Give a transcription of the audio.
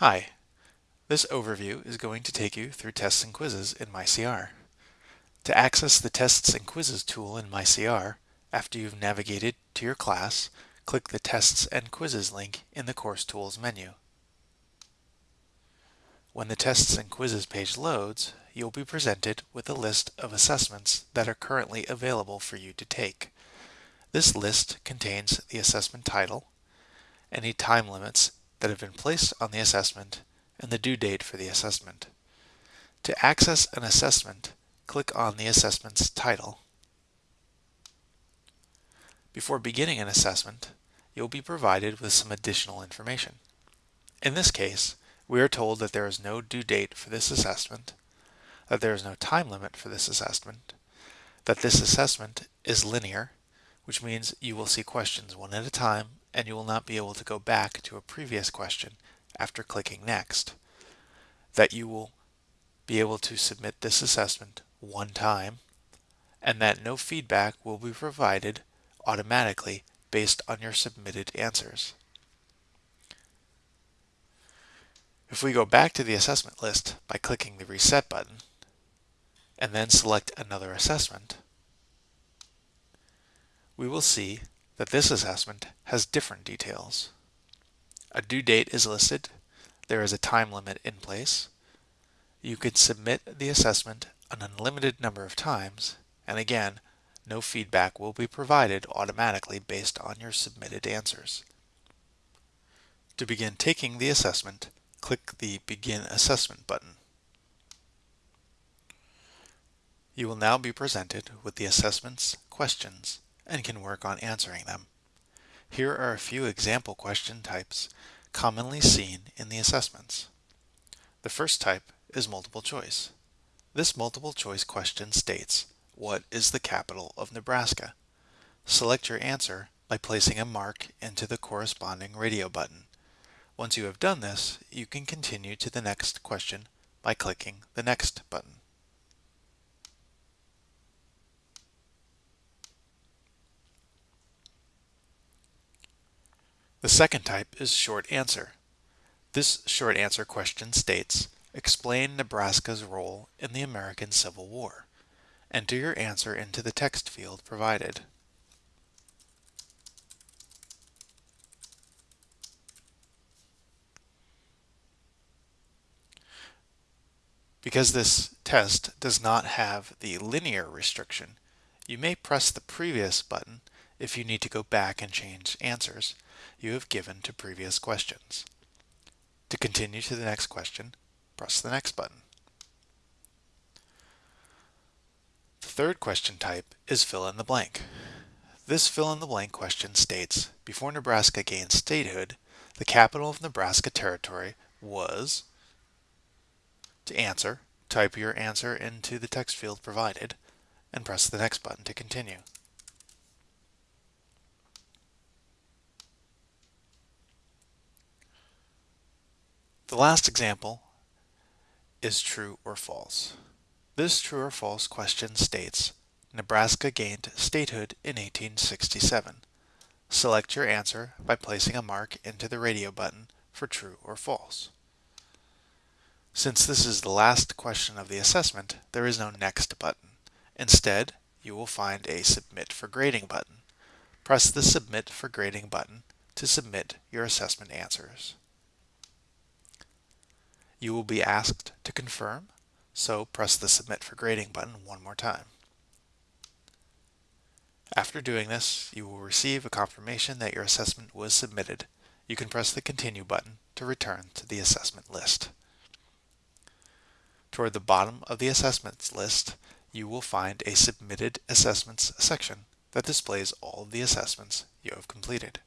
Hi, this overview is going to take you through tests and quizzes in MyCR. To access the Tests and Quizzes tool in MyCR, after you've navigated to your class, click the Tests and Quizzes link in the Course Tools menu. When the Tests and Quizzes page loads, you'll be presented with a list of assessments that are currently available for you to take. This list contains the assessment title, any time limits that have been placed on the assessment and the due date for the assessment. To access an assessment, click on the assessment's title. Before beginning an assessment, you'll be provided with some additional information. In this case, we are told that there is no due date for this assessment, that there is no time limit for this assessment, that this assessment is linear, which means you will see questions one at a time and you will not be able to go back to a previous question after clicking Next. That you will be able to submit this assessment one time, and that no feedback will be provided automatically based on your submitted answers. If we go back to the assessment list by clicking the Reset button, and then select another assessment, we will see that this assessment has different details. A due date is listed, there is a time limit in place, you can submit the assessment an unlimited number of times, and again, no feedback will be provided automatically based on your submitted answers. To begin taking the assessment, click the Begin Assessment button. You will now be presented with the assessment's questions and can work on answering them. Here are a few example question types commonly seen in the assessments. The first type is multiple choice. This multiple choice question states, what is the capital of Nebraska? Select your answer by placing a mark into the corresponding radio button. Once you have done this, you can continue to the next question by clicking the Next button. The second type is short answer. This short answer question states, explain Nebraska's role in the American Civil War. Enter your answer into the text field provided. Because this test does not have the linear restriction, you may press the previous button if you need to go back and change answers you have given to previous questions. To continue to the next question, press the next button. The third question type is fill in the blank. This fill in the blank question states, before Nebraska gained statehood, the capital of Nebraska Territory was, to answer, type your answer into the text field provided, and press the next button to continue. The last example is true or false. This true or false question states, Nebraska gained statehood in 1867. Select your answer by placing a mark into the radio button for true or false. Since this is the last question of the assessment, there is no Next button. Instead, you will find a Submit for Grading button. Press the Submit for Grading button to submit your assessment answers. You will be asked to confirm, so press the Submit for Grading button one more time. After doing this, you will receive a confirmation that your assessment was submitted. You can press the Continue button to return to the assessment list. Toward the bottom of the assessments list, you will find a Submitted Assessments section that displays all of the assessments you have completed.